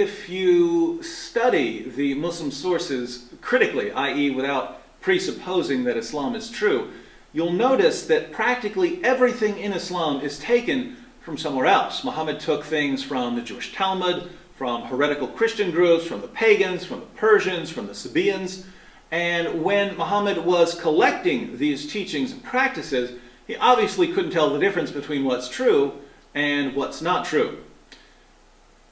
if you study the Muslim sources critically, i.e., without presupposing that Islam is true, you'll notice that practically everything in Islam is taken from somewhere else. Muhammad took things from the Jewish Talmud, from heretical Christian groups, from the pagans, from the Persians, from the Sabaeans. And when Muhammad was collecting these teachings and practices, he obviously couldn't tell the difference between what's true and what's not true.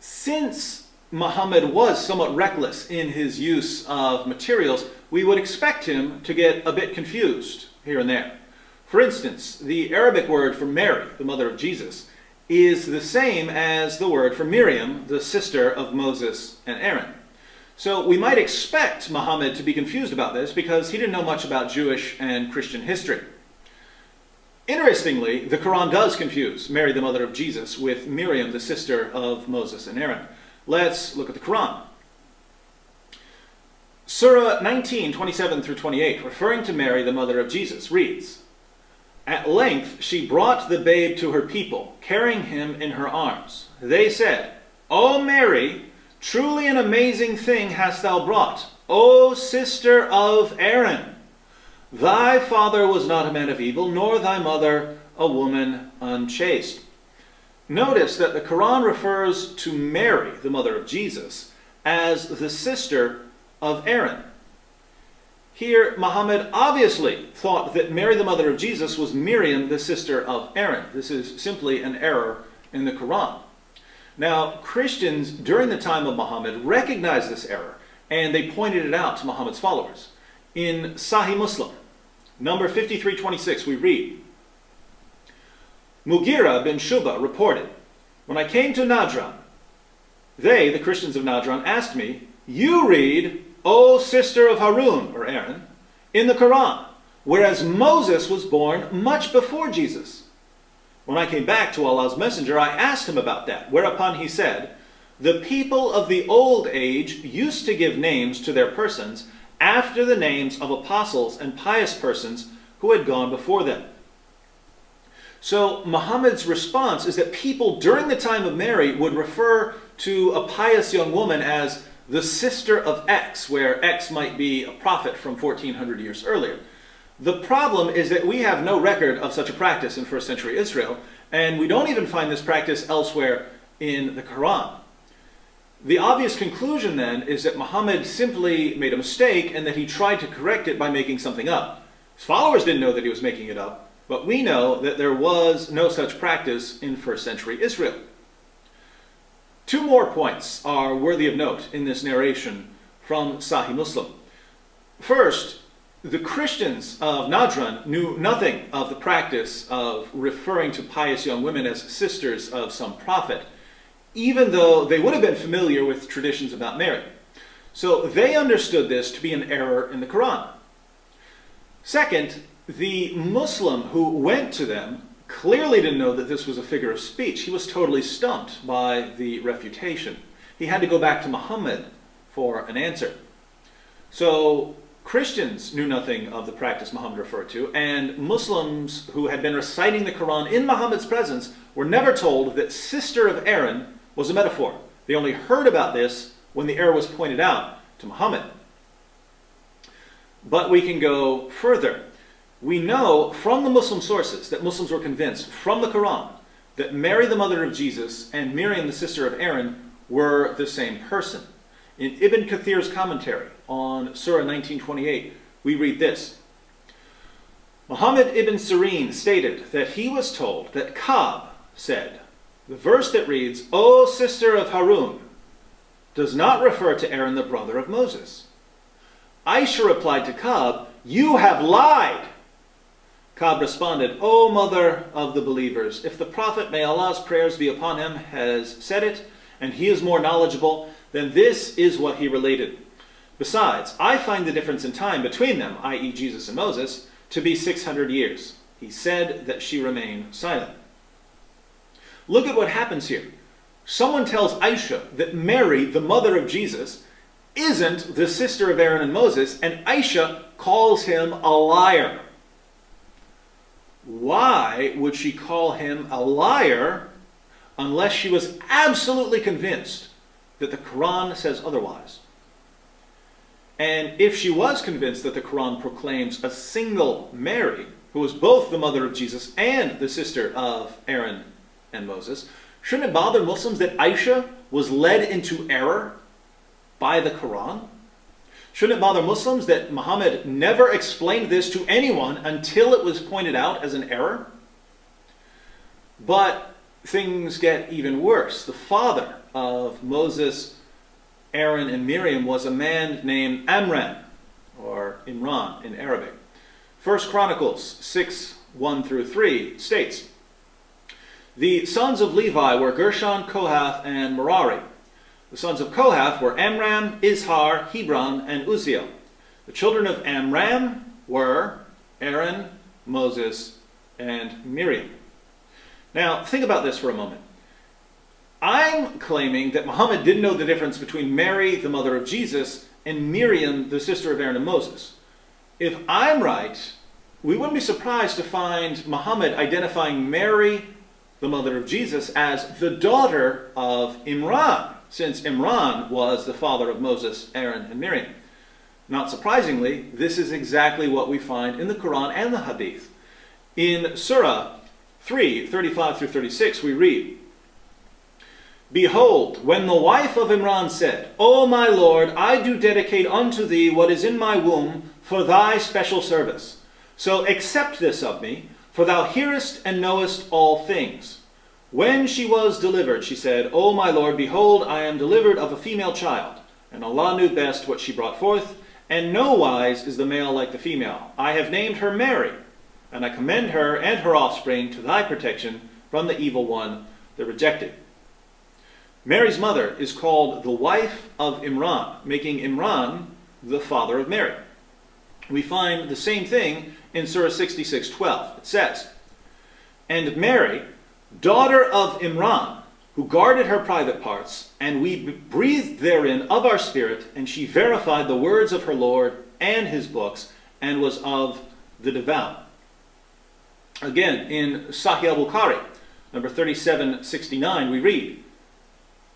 Since Muhammad was somewhat reckless in his use of materials, we would expect him to get a bit confused here and there. For instance, the Arabic word for Mary, the mother of Jesus, is the same as the word for Miriam, the sister of Moses and Aaron. So we might expect Muhammad to be confused about this because he didn't know much about Jewish and Christian history. Interestingly, the Quran does confuse Mary, the mother of Jesus, with Miriam, the sister of Moses and Aaron. Let's look at the Quran. Surah 19, 27 through 28, referring to Mary, the mother of Jesus, reads, At length she brought the babe to her people, carrying him in her arms. They said, O Mary, truly an amazing thing hast thou brought, O sister of Aaron. Thy father was not a man of evil, nor thy mother a woman unchaste. Notice that the Quran refers to Mary, the mother of Jesus, as the sister of Aaron. Here, Muhammad obviously thought that Mary, the mother of Jesus, was Miriam, the sister of Aaron. This is simply an error in the Quran. Now, Christians during the time of Muhammad recognized this error, and they pointed it out to Muhammad's followers. In Sahih Muslim, number 5326, we read, Mughira bin Shuba reported, When I came to Najran, they, the Christians of Najran, asked me, You read, O sister of Harun, or Aaron, in the Quran, whereas Moses was born much before Jesus. When I came back to Allah's messenger, I asked him about that, whereupon he said, The people of the old age used to give names to their persons after the names of apostles and pious persons who had gone before them. So Muhammad's response is that people during the time of Mary would refer to a pious young woman as the sister of X, where X might be a prophet from 1400 years earlier. The problem is that we have no record of such a practice in first century Israel, and we don't even find this practice elsewhere in the Quran. The obvious conclusion then is that Muhammad simply made a mistake and that he tried to correct it by making something up. His followers didn't know that he was making it up, but we know that there was no such practice in first century Israel. Two more points are worthy of note in this narration from Sahih Muslim. First, the Christians of Najran knew nothing of the practice of referring to pious young women as sisters of some prophet even though they would have been familiar with traditions about Mary. So they understood this to be an error in the Quran. Second, the Muslim who went to them clearly didn't know that this was a figure of speech. He was totally stumped by the refutation. He had to go back to Muhammad for an answer. So Christians knew nothing of the practice Muhammad referred to, and Muslims who had been reciting the Quran in Muhammad's presence were never told that sister of Aaron was a metaphor. They only heard about this when the error was pointed out to Muhammad. But we can go further. We know from the Muslim sources that Muslims were convinced from the Quran that Mary, the mother of Jesus, and Miriam, the sister of Aaron, were the same person. In Ibn Kathir's commentary on Surah 1928, we read this. Muhammad ibn Sirin stated that he was told that Ka'b said, the verse that reads, O sister of Harun, does not refer to Aaron, the brother of Moses. Aisha replied to Ka'b, You have lied. Ka'b responded, O mother of the believers, if the Prophet, may Allah's prayers be upon him, has said it, and he is more knowledgeable, then this is what he related. Besides, I find the difference in time between them, i.e. Jesus and Moses, to be 600 years. He said that she remained silent. Look at what happens here. Someone tells Aisha that Mary, the mother of Jesus, isn't the sister of Aaron and Moses, and Aisha calls him a liar. Why would she call him a liar unless she was absolutely convinced that the Quran says otherwise. And if she was convinced that the Quran proclaims a single Mary, who was both the mother of Jesus and the sister of Aaron and Moses, shouldn't it bother Muslims that Aisha was led into error by the Quran? Shouldn't it bother Muslims that Muhammad never explained this to anyone until it was pointed out as an error? But things get even worse. The father of Moses, Aaron, and Miriam was a man named Amram, or Imran in Arabic. First Chronicles 6 1 through 3 states The sons of Levi were Gershon, Kohath, and Merari. The sons of Kohath were Amram, Izhar, Hebron, and Uzziel. The children of Amram were Aaron, Moses, and Miriam. Now, think about this for a moment. I'm claiming that Muhammad didn't know the difference between Mary, the mother of Jesus, and Miriam, the sister of Aaron and Moses. If I'm right, we wouldn't be surprised to find Muhammad identifying Mary, the mother of Jesus, as the daughter of Imran, since Imran was the father of Moses, Aaron, and Miriam. Not surprisingly, this is exactly what we find in the Quran and the Hadith. In Surah 3, 35 through 36, we read, Behold, when the wife of Imran said, O my Lord, I do dedicate unto thee what is in my womb for thy special service. So accept this of me, for thou hearest and knowest all things. When she was delivered, she said, O my Lord, behold, I am delivered of a female child. And Allah knew best what she brought forth, and no wise is the male like the female. I have named her Mary, and I commend her and her offspring to thy protection from the evil one, the rejected. Mary's mother is called the wife of Imran, making Imran the father of Mary. We find the same thing in Surah 66:12. It says, And Mary, daughter of Imran, who guarded her private parts, and we breathed therein of our spirit, and she verified the words of her Lord and his books, and was of the devout. Again, in Sahih al-Bukhari, number 3769, we read,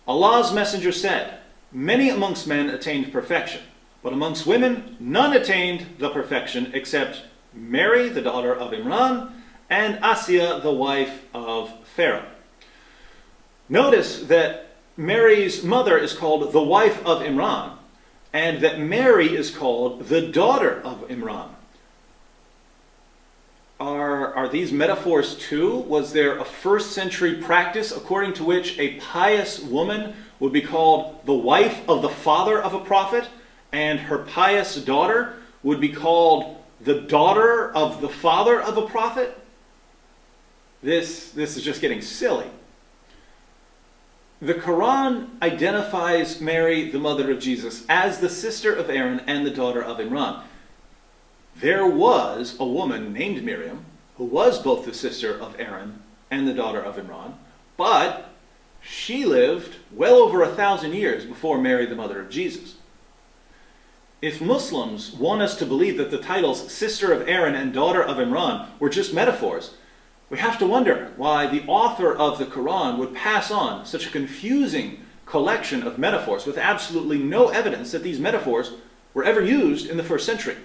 Allah's messenger said, Many amongst men attained perfection, but amongst women none attained the perfection except Mary, the daughter of Imran, and Asiya, the wife of Pharaoh. Notice that Mary's mother is called the wife of Imran, and that Mary is called the daughter of Imran. Are, are these metaphors too? Was there a first century practice according to which a pious woman would be called the wife of the father of a prophet, and her pious daughter would be called the daughter of the father of a prophet? This, this is just getting silly. The Quran identifies Mary, the mother of Jesus, as the sister of Aaron and the daughter of Imran there was a woman named Miriam who was both the sister of Aaron and the daughter of Imran, but she lived well over a thousand years before Mary, the mother of Jesus. If Muslims want us to believe that the titles sister of Aaron and daughter of Imran were just metaphors, we have to wonder why the author of the Quran would pass on such a confusing collection of metaphors with absolutely no evidence that these metaphors were ever used in the first century.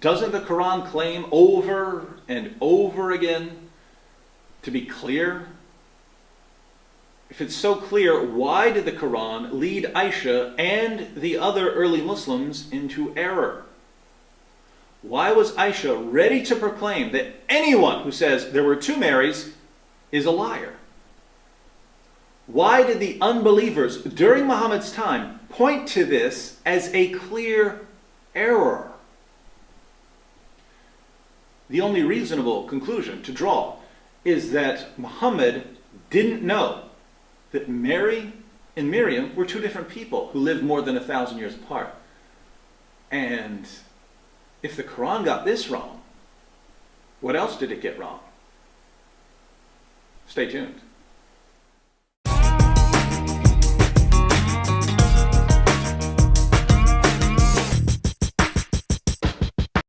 Doesn't the Quran claim over and over again to be clear? If it's so clear, why did the Quran lead Aisha and the other early Muslims into error? Why was Aisha ready to proclaim that anyone who says there were two Marys is a liar? Why did the unbelievers during Muhammad's time point to this as a clear error? the only reasonable conclusion to draw is that Muhammad didn't know that Mary and Miriam were two different people who lived more than a thousand years apart. And if the Quran got this wrong, what else did it get wrong? Stay tuned.